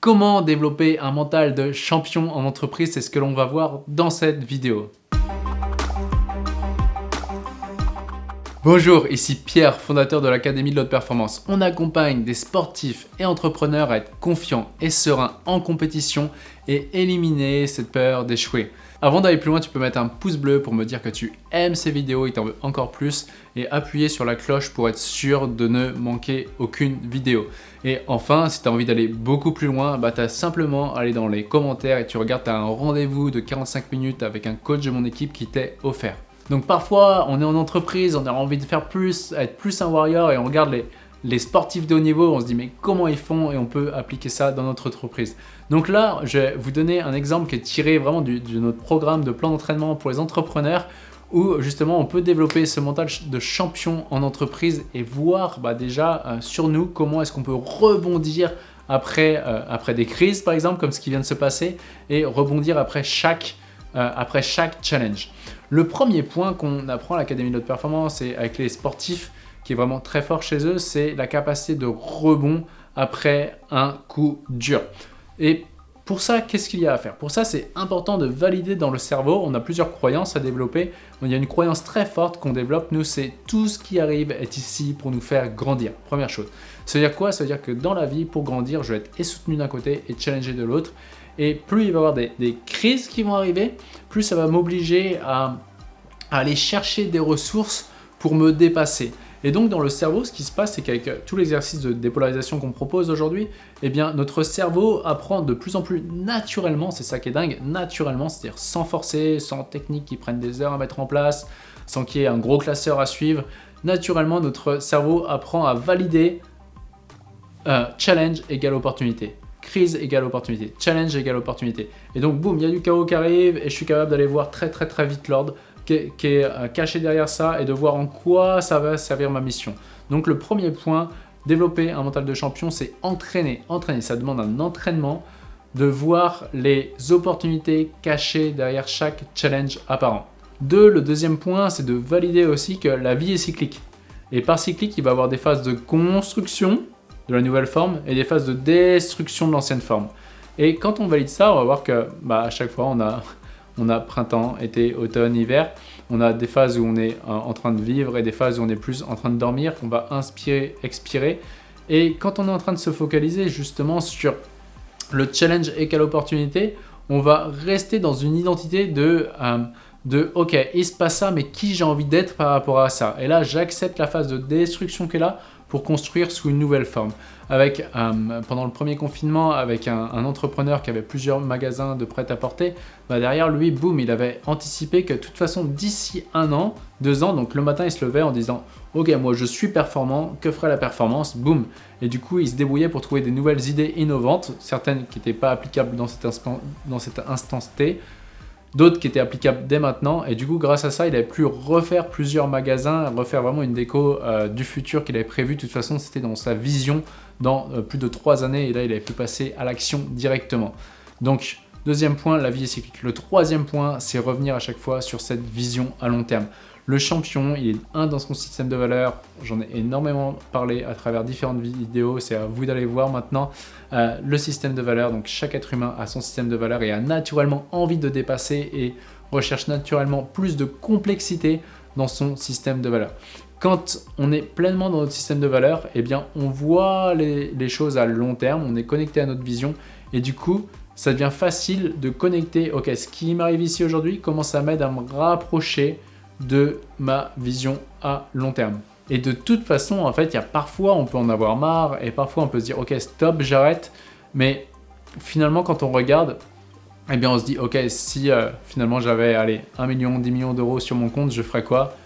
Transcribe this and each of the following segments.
Comment développer un mental de champion en entreprise C'est ce que l'on va voir dans cette vidéo. Bonjour, ici Pierre, fondateur de l'Académie de l'Haute Performance. On accompagne des sportifs et entrepreneurs à être confiants et sereins en compétition et éliminer cette peur d'échouer. Avant d'aller plus loin, tu peux mettre un pouce bleu pour me dire que tu aimes ces vidéos et t'en veux encore plus et appuyer sur la cloche pour être sûr de ne manquer aucune vidéo. Et enfin, si tu envie d'aller beaucoup plus loin, bah, tu as simplement à aller dans les commentaires et tu regardes, tu as un rendez-vous de 45 minutes avec un coach de mon équipe qui t'est offert. Donc parfois, on est en entreprise, on a envie de faire plus, être plus un warrior et on regarde les, les sportifs de haut niveau, on se dit mais comment ils font et on peut appliquer ça dans notre entreprise. Donc là, je vais vous donner un exemple qui est tiré vraiment de notre programme de plan d'entraînement pour les entrepreneurs où justement on peut développer ce mental de champion en entreprise et voir bah, déjà euh, sur nous comment est-ce qu'on peut rebondir après, euh, après des crises par exemple comme ce qui vient de se passer et rebondir après chaque, euh, challenge. Le premier point qu'on apprend à l'Académie de haute performance et avec les sportifs qui est vraiment très fort chez eux, c'est la capacité de rebond après un coup dur. Et pour ça, qu'est-ce qu'il y a à faire? Pour ça, c'est important de valider dans le cerveau. On a plusieurs croyances à développer. Il y a une croyance très forte qu'on développe, nous, c'est tout ce qui arrive est ici pour nous faire grandir. Première chose. Ça veut dire quoi? Ça veut dire que dans la vie, pour grandir, je vais être et soutenu d'un côté et challengé de l'autre. Et plus il va y avoir des, crises qui vont arriver, plus ça va m'obliger à aller chercher des ressources pour me dépasser. Et donc dans le cerveau, ce qui se passe, c'est qu'avec euh, tout l'exercice de dépolarisation qu'on propose aujourd'hui, eh bien notre cerveau apprend de plus en plus naturellement, c'est ça qui est dingue, naturellement, c'est-à-dire sans forcer, sans techniques qui prennent des heures à mettre en place, sans qu'il y ait un gros classeur à suivre. Naturellement, notre cerveau apprend à valider euh, challenge égale opportunité crise égale opportunité, challenge égale opportunité. Et donc, boum, il y a du chaos qui arrive et je suis capable d'aller voir très très très vite l'ordre qui est, euh, caché derrière ça et de voir en quoi ça va servir ma mission. Donc le premier point, développer un mental de champion, c'est entraîner. Entraîner, ça demande un entraînement de voir les opportunités cachées derrière chaque challenge apparent. Deux, le deuxième point, c'est de valider aussi que la vie est cyclique. Et par cyclique, il va y avoir des phases de construction de la nouvelle forme et des phases de destruction de l'ancienne forme. Et quand on valide ça, on va voir que bah, à chaque fois, on a on a printemps, été, automne, hiver. On a des phases où on est euh, en train de vivre et des phases où on est plus en train de dormir. On va inspirer, expirer. Et quand on est en train de se focaliser justement sur le challenge et quelle opportunité, on va rester dans une identité de, euh, de ok, il se passe ça, mais qui j'ai envie d'être par rapport à ça? Et là, j'accepte la phase de destruction qui est là pour construire sous une nouvelle forme. Avec, euh, pendant le premier confinement, avec un, entrepreneur qui avait plusieurs magasins de prêt-à-porter, bah derrière lui, boum, il avait anticipé que de toute façon, d'ici un an, deux ans, donc le matin, il se levait en disant « Ok, moi je suis performant, que ferait la performance ?» Boum Et du coup, il se débrouillait pour trouver des nouvelles idées innovantes, certaines qui n'étaient pas applicables dans cet, instant, dans cet instant T, d'autres qui étaient applicables dès maintenant. Et du coup, grâce à ça, il avait pu refaire plusieurs magasins, refaire vraiment une déco euh, du futur qu'il avait prévu. De toute façon, c'était dans sa vision dans euh, plus de trois années. Et là, il avait pu passer à l'action directement. Donc, deuxième point, la vie est cyclique. Le troisième point, c'est revenir à chaque fois sur cette vision à long terme. Le champion, il est un dans son système de valeurs. J'en ai énormément parlé à travers différentes vidéos. C'est à vous d'aller voir maintenant euh, le système de valeurs. Donc chaque être humain a son système de valeurs et a naturellement envie de dépasser et recherche naturellement plus de complexité dans son système de valeurs. Quand on est pleinement dans notre système de valeurs, eh bien on voit les, les choses à long terme, on est connecté à notre vision et du coup, ça devient facile de connecter, ok, ce qui m'arrive ici aujourd'hui, comment ça m'aide à me rapprocher de ma vision à long terme. Et de toute façon, en fait, il y a parfois, on peut en avoir marre et parfois on peut se dire, ok, stop, j'arrête. Mais finalement, quand on regarde, eh bien, on se dit, ok, si euh, finalement j'avais, allez, 1 million, 10 millions d'euros sur mon compte, je ferais quoi?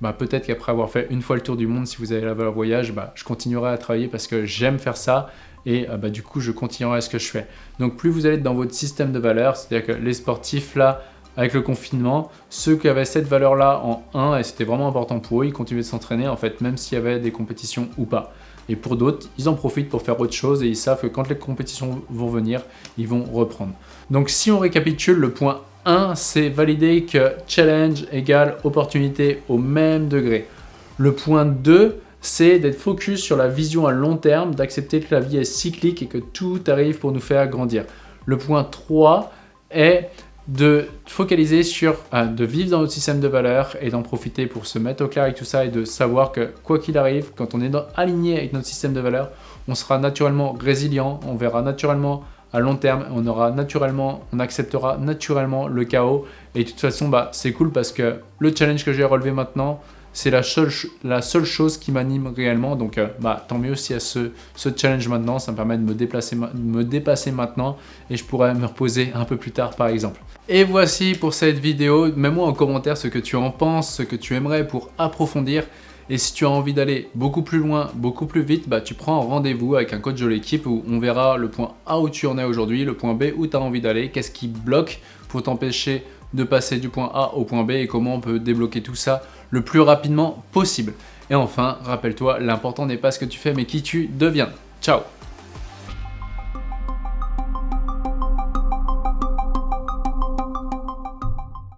Bah, Peut-être qu'après avoir fait une fois le tour du monde, si vous avez la valeur voyage, bah, je continuerai à travailler parce que j'aime faire ça et euh, bah, du coup, je continuerai à ce que je fais. Donc, plus vous allez dans votre système de valeurs, c'est-à-dire que les sportifs, là, avec le confinement, ceux qui avaient cette valeur-là en 1, et c'était vraiment important pour eux, ils continuaient de s'entraîner, en fait, même s'il y avait des compétitions ou pas. Et pour d'autres, ils en profitent pour faire autre chose et ils savent que quand les compétitions vont venir, ils vont reprendre. Donc si on récapitule, le point 1, c'est valider que challenge égale opportunité au même degré. Le point 2, c'est d'être focus sur la vision à long terme, d'accepter que la vie est cyclique et que tout arrive pour nous faire grandir. Le point 3 est de focaliser sur, euh, de vivre dans notre système de valeurs et d'en profiter pour se mettre au clair avec tout ça et de savoir que quoi qu'il arrive, quand on est aligné avec notre système de valeurs, on sera naturellement résilient, on verra naturellement à long terme, on aura naturellement, on acceptera naturellement le chaos. Et de toute façon, bah, c'est cool parce que le challenge que j'ai relevé maintenant, c'est la seule, chose qui m'anime réellement. Donc, euh, bah, tant mieux s'il y a ce, challenge maintenant. Ça me permet de me, déplacer, dépasser maintenant et je pourrais me reposer un peu plus tard, par exemple. Et voici pour cette vidéo. Mets-moi en commentaire ce que tu en penses, ce que tu aimerais pour approfondir. Et si tu as envie d'aller beaucoup plus loin, beaucoup plus vite, bah, tu prends un rendez-vous avec un coach de l'équipe où on verra le point A où tu en es aujourd'hui, le point B où tu as envie d'aller, qu'est-ce qui bloque pour t'empêcher de passer du point A au point B et comment on peut débloquer tout ça le plus rapidement possible. Et enfin, rappelle-toi, l'important n'est pas ce que tu fais mais qui tu deviens. Ciao